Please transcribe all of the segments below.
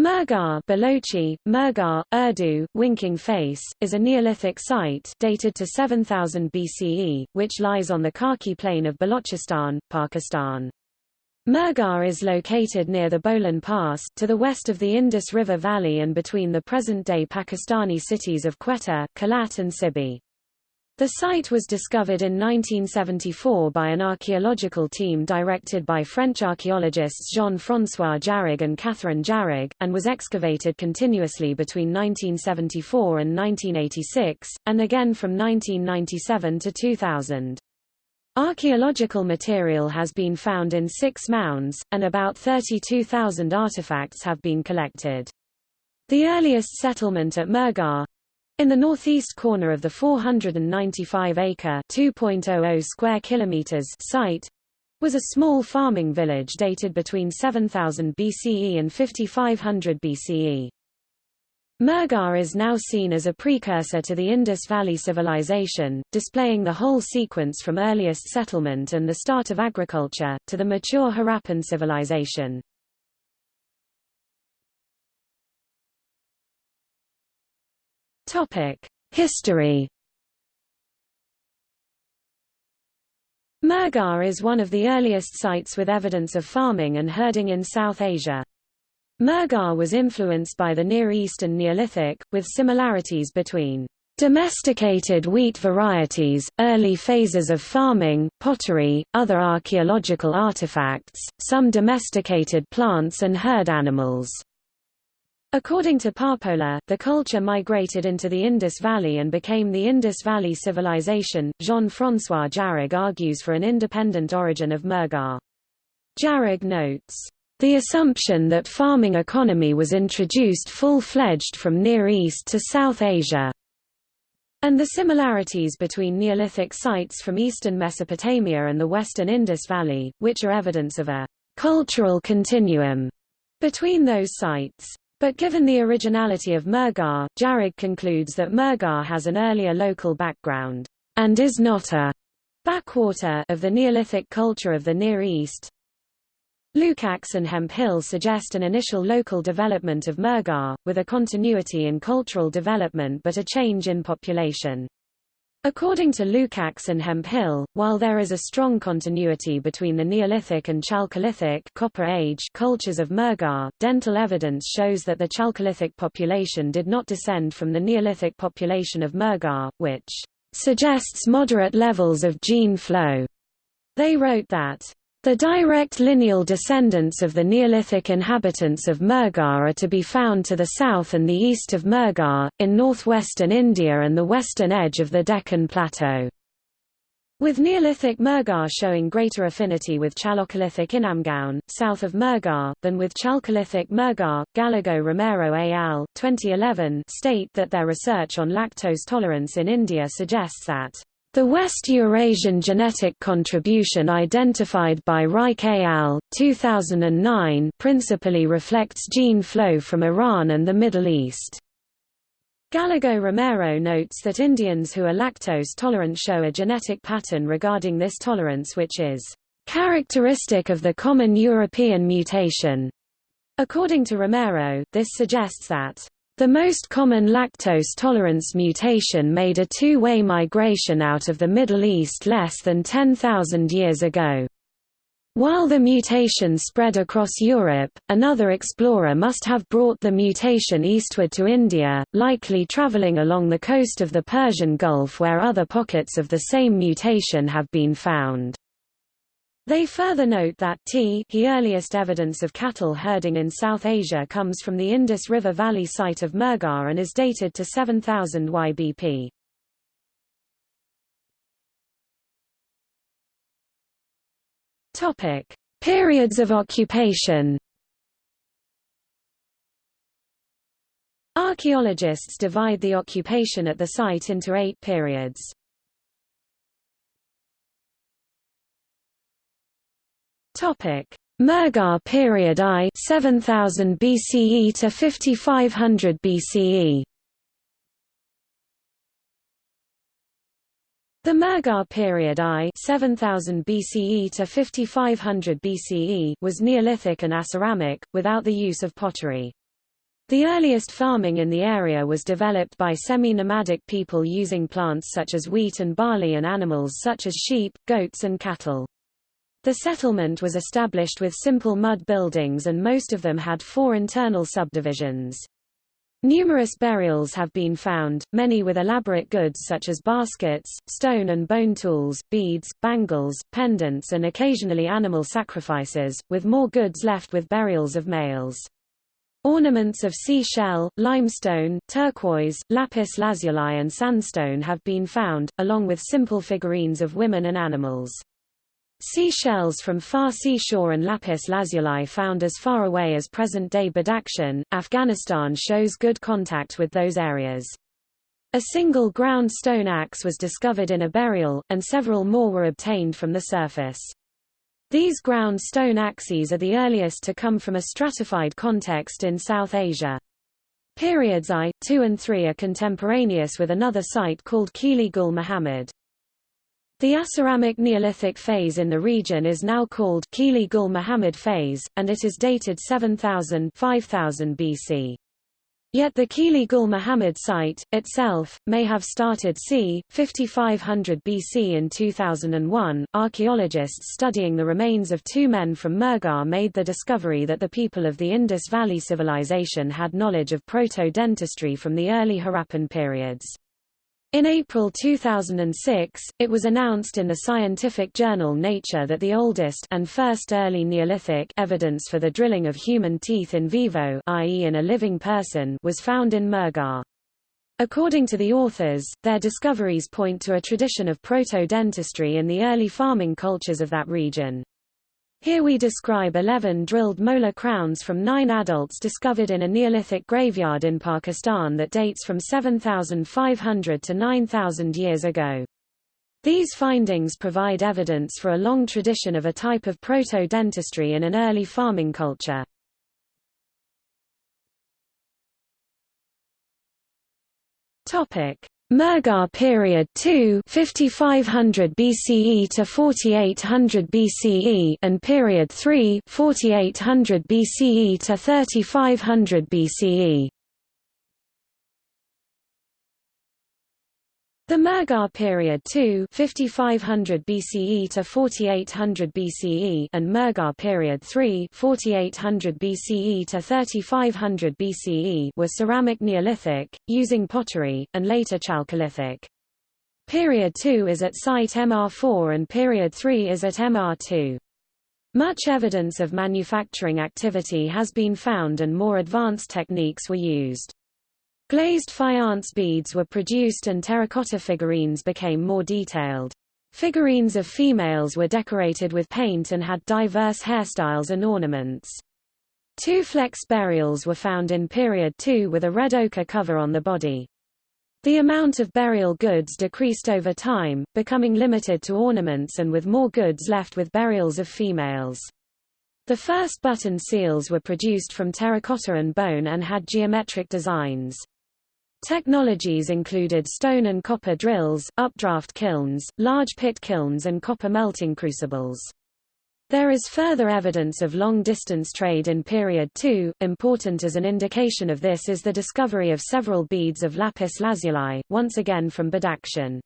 Mehrgarh Balochi, Mehrgarh, Urdu, winking face, is a Neolithic site dated to 7000 BCE, which lies on the Kachi plain of Balochistan, Pakistan. Mehrgarh is located near the Bolan Pass, to the west of the Indus River Valley and between the present-day Pakistani cities of Quetta, Kalat and Sibi. The site was discovered in 1974 by an archaeological team directed by French archaeologists Jean-François Jarrige and Catherine Jarrige, and was excavated continuously between 1974 and 1986, and again from 1997 to 2000. Archaeological material has been found in six mounds, and about 32,000 artifacts have been collected. The earliest settlement at Mehrgarh, in the northeast corner of the 495-acre (2.00 square kilometers) site was a small farming village dated between 7000 BCE and 5500 BCE. Mehrgarh is now seen as a precursor to the Indus Valley Civilization, displaying the whole sequence from earliest settlement and the start of agriculture, to the mature Harappan civilization. History Mehrgarh is one of the earliest sites with evidence of farming and herding in South Asia. Mehrgarh was influenced by the Near East and Neolithic, with similarities between domesticated wheat varieties, early phases of farming, pottery, other archaeological artifacts, some domesticated plants and herd animals. According to Parpola, the culture migrated into the Indus Valley and became the Indus Valley Civilization. Jean-François Jarrige argues for an independent origin of Mehrgarh. Jarrige notes, the assumption that farming economy was introduced full-fledged from Near East to South Asia, and the similarities between Neolithic sites from eastern Mesopotamia and the western Indus Valley, which are evidence of a cultural continuum between those sites. But given the originality of Mehrgarh, Jarrige concludes that Mehrgarh has an earlier local background, and is not a backwater of the Neolithic culture of the Near East. Lukacs and Hemphill suggest an initial local development of Mehrgarh, with a continuity in cultural development but a change in population. According to Lukacs and Hemphill, while there is a strong continuity between the Neolithic and Chalcolithic Copper Age cultures of Mehrgarh, dental evidence shows that the Chalcolithic population did not descend from the Neolithic population of Mehrgarh, which suggests moderate levels of gene flow. They wrote that the direct lineal descendants of the Neolithic inhabitants of Mehrgarh are to be found to the south and the east of Mehrgarh, in northwestern India and the western edge of the Deccan Plateau. With Neolithic Mehrgarh showing greater affinity with Chalcolithic Inamgaon, south of Mehrgarh, than with Chalcolithic Mehrgarh, Gallego Romero et al. 2011 state that their research on lactose tolerance in India suggests that the West Eurasian genetic contribution identified by Reich et al. 2009 principally reflects gene flow from Iran and the Middle East. Gallego Romero notes that Indians who are lactose tolerant show a genetic pattern regarding this tolerance which is characteristic of the common European mutation. According to Romero, this suggests that the most common lactose tolerance mutation made a two-way migration out of the Middle East less than 10,000 years ago. While the mutation spread across Europe, another explorer must have brought the mutation eastward to India, likely traveling along the coast of the Persian Gulf where other pockets of the same mutation have been found. They further note that t the earliest evidence of cattle herding in South Asia comes from the Indus River Valley site of Mehrgarh and is dated to 7000 YBP. Topic: Periods of occupation. Archaeologists divide the occupation at the site into eight periods. Topic: Mehrgarh period I 7000 BCE to 5500 BCE. The Mehrgarh period I 7000 BCE to 5500 BCE was Neolithic and Aceramic, without the use of pottery. The earliest farming in the area was developed by semi-nomadic people using plants such as wheat and barley and animals such as sheep, goats and cattle. The settlement was established with simple mud buildings and most of them had four internal subdivisions. Numerous burials have been found, many with elaborate goods such as baskets, stone and bone tools, beads, bangles, pendants and occasionally animal sacrifices, with more goods left with burials of males. Ornaments of seashell, limestone, turquoise, lapis lazuli and sandstone have been found, along with simple figurines of women and animals. Sea shells from far seashore and lapis lazuli found as far away as present-day Badakhshan, Afghanistan shows good contact with those areas. A single ground stone axe was discovered in a burial, and several more were obtained from the surface. These ground stone axes are the earliest to come from a stratified context in South Asia. Periods I, II and III are contemporaneous with another site called Kili Gul Muhammad. The Aceramic Neolithic phase in the region is now called Kili Gul Muhammad phase, and it is dated 7000 5000 BC. Yet the Kili Gul Muhammad site, itself, may have started c. 5500 BC in 2001. Archaeologists studying the remains of two men from Mehrgarh made the discovery that the people of the Indus Valley Civilization had knowledge of proto-dentistry from the early Harappan periods. In April 2006, it was announced in the scientific journal Nature that the oldest and first early Neolithic evidence for the drilling of human teeth in vivo i.e. in a living person was found in Mehrgarh. According to the authors, their discoveries point to a tradition of proto-dentistry in the early farming cultures of that region. Here we describe 11 drilled molar crowns from nine adults discovered in a Neolithic graveyard in Pakistan that dates from 7,500 to 9,000 years ago. These findings provide evidence for a long tradition of a type of proto-dentistry in an early farming culture. Topic: Mehrgarh period 2 5500 BCE to 4800 BCE and period 3 4800 BCE to 3500 BCE The Mehrgarh period 2 5500 BCE to 4800 BCE and Mehrgarh period 3 4800 BCE to 3500 BCE were ceramic Neolithic, using pottery, and later Chalcolithic. Period 2 is at site MR4 and period 3 is at MR2. Much evidence of manufacturing activity has been found and more advanced techniques were used. Glazed faience beads were produced and terracotta figurines became more detailed. Figurines of females were decorated with paint and had diverse hairstyles and ornaments. Two flex burials were found in period 2 with a red ochre cover on the body. The amount of burial goods decreased over time, becoming limited to ornaments and with more goods left with burials of females. The first button seals were produced from terracotta and bone and had geometric designs. Technologies included stone and copper drills, updraft kilns, large pit kilns and copper melting crucibles. There is further evidence of long-distance trade in period 2. Important as an indication of this is the discovery of several beads of lapis lazuli, once again from Badakhshan.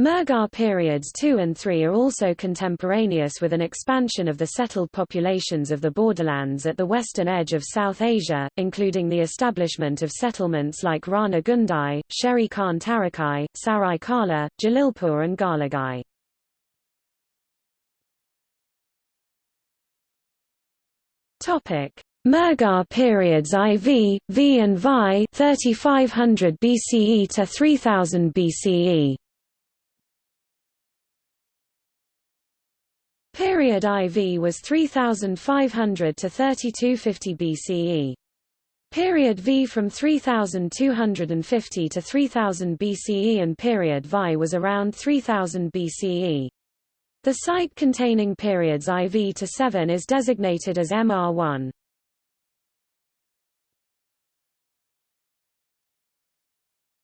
Mehrgarh periods 2 and 3 are also contemporaneous with an expansion of the settled populations of the borderlands at the western edge of South Asia, including the establishment of settlements like Rana Ghundai, Sheri Khan Tarakai, Sarai Kala, Jalilpur and Galagai. Mehrgarh periods IV, V and VI 3500 BCE to 3000 BCE Period IV was 3500 to 3250 BCE. Period V from 3250 to 3000 BCE and period VI was around 3000 BCE. The site containing periods IV to 7 is designated as MR1.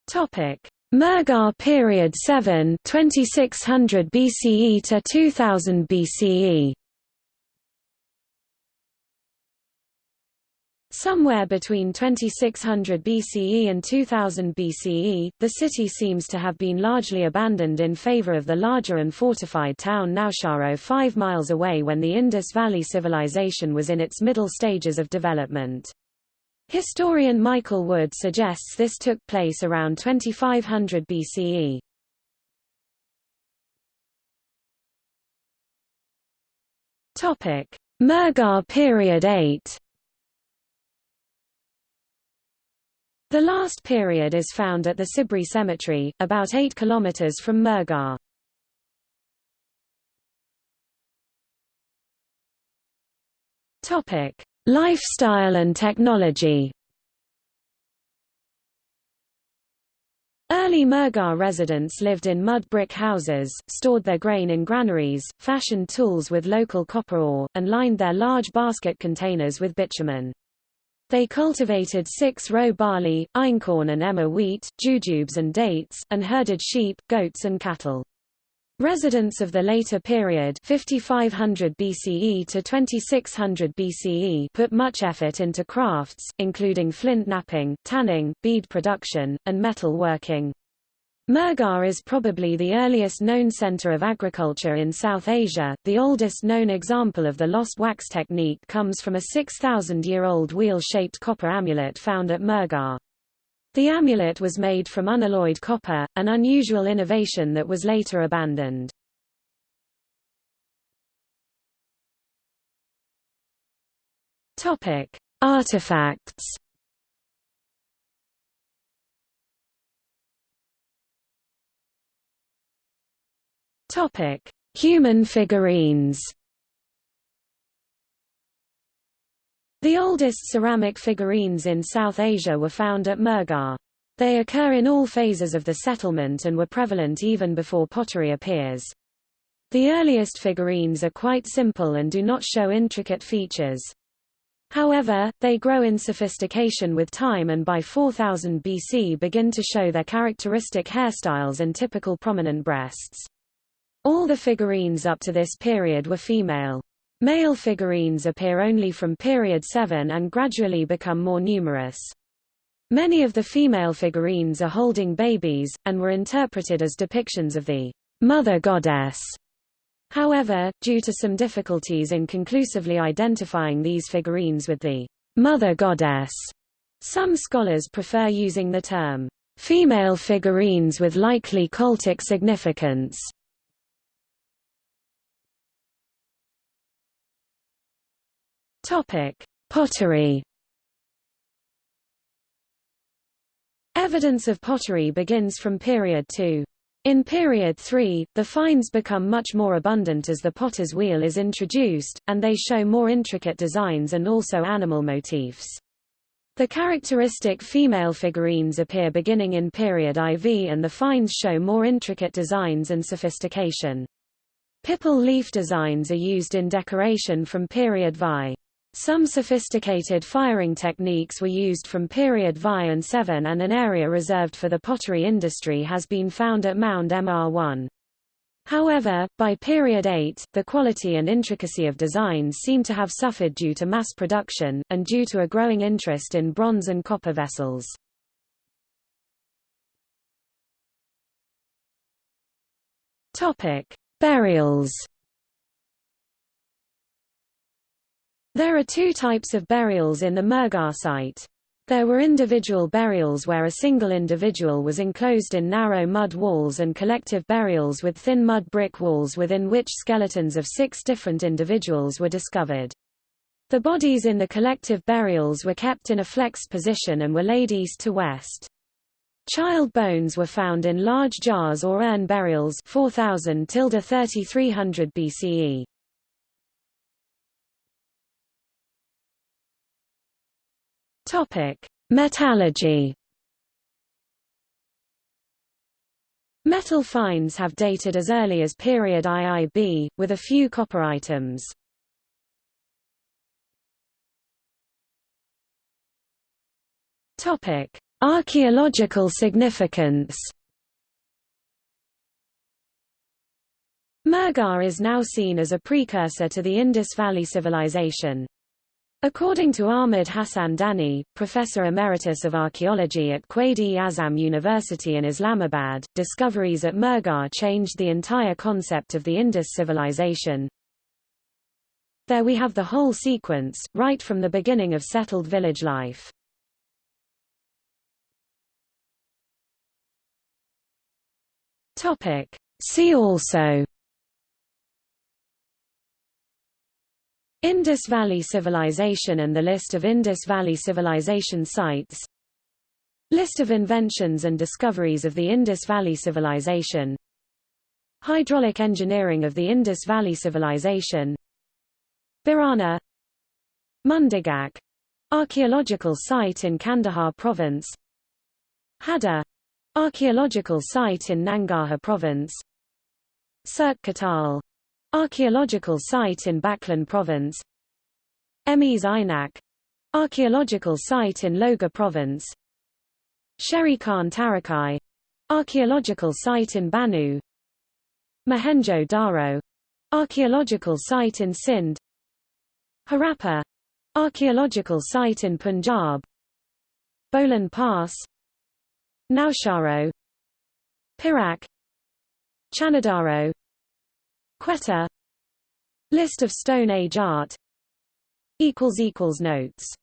Topic: Mehrgarh period 7 2600 BCE to 2000 BCE Somewhere between 2600 BCE and 2000 BCE, the city seems to have been largely abandoned in favor of the larger and fortified town Nausharo five miles away when the Indus Valley Civilization was in its middle stages of development. Historian Michael Wood suggests this took place around 2500 BCE. Mehrgarh period 8 The last period is found at the Sibri Cemetery, about 8 kilometers from Mehrgarh. Topic: Lifestyle and technology. Early Mehrgarh residents lived in mud brick houses, stored their grain in granaries, fashioned tools with local copper ore, and lined their large basket containers with bitumen. They cultivated six-row barley, einkorn and emmer wheat, jujubes and dates, and herded sheep, goats and cattle. Residents of the later period 5500 BCE to 2600 BCE put much effort into crafts, including flint knapping, tanning, bead production, and metal working. Is probably the earliest known center of agriculture in South Asia. The oldest known example of the lost wax technique comes from a 6,000-year-old wheel-shaped copper amulet found at Mehrgarh. The amulet was made from unalloyed copper, an unusual innovation that was later abandoned. Topic: Artifacts Topic: Human figurines. The oldest ceramic figurines in South Asia were found at Mehrgarh. They occur in all phases of the settlement and were prevalent even before pottery appears. The earliest figurines are quite simple and do not show intricate features. However, they grow in sophistication with time and by 4000 BC begin to show their characteristic hairstyles and typical prominent breasts. All the figurines up to this period were female. Male figurines appear only from period 7 and gradually become more numerous. Many of the female figurines are holding babies, and were interpreted as depictions of the mother goddess. However, due to some difficulties in conclusively identifying these figurines with the mother goddess, some scholars prefer using the term female figurines with likely cultic significance. Topic: Pottery. Evidence of pottery begins from period 2. In period 3, the finds become much more abundant as the potter's wheel is introduced, and they show more intricate designs and also animal motifs. The characteristic female figurines appear beginning in period IV and the finds show more intricate designs and sophistication. Pipal leaf designs are used in decoration from period VI. Some sophisticated firing techniques were used from period VI and VII and an area reserved for the pottery industry has been found at Mound MR1. However, by period 8, the quality and intricacy of designs seem to have suffered due to mass production, and due to a growing interest in bronze and copper vessels. Burials There are two types of burials in the Mehrgarh site. There were individual burials where a single individual was enclosed in narrow mud walls and collective burials with thin mud brick walls within which skeletons of six different individuals were discovered. The bodies in the collective burials were kept in a flexed position and were laid east to west. Child bones were found in large jars or urn burials 4000 3300 BCE. Topic: Metallurgy. Metal finds have dated as early as period IIB, with a few copper items. Topic: Archaeological significance. Mehrgarh is now seen as a precursor to the Indus Valley Civilization. According to Ahmed Hassan Dani, Professor Emeritus of Archaeology at Quaid-e-Azam University in Islamabad, discoveries at Mehrgarh changed the entire concept of the Indus civilization. There we have the whole sequence, right from the beginning of settled village life. See also Indus Valley Civilization and the list of Indus Valley Civilization sites. List of inventions and discoveries of the Indus Valley Civilization. Hydraulic engineering of the Indus Valley Civilization. Bhirrana. Mundigak. Archaeological site in Kandahar province. Hada archaeological site in Nangarhar province. Surkh Kotal Archaeological site in Baghlan province Emiz Ainak Archaeological site in Logar province Sheri Khan Tarakai Archaeological site in Bannu Mohenjo Daro Archaeological site in Sindh Harappa Archaeological site in Punjab Bolan Pass Nausharo Pirak Chanadaro Quetta. List of Stone Age art. Notes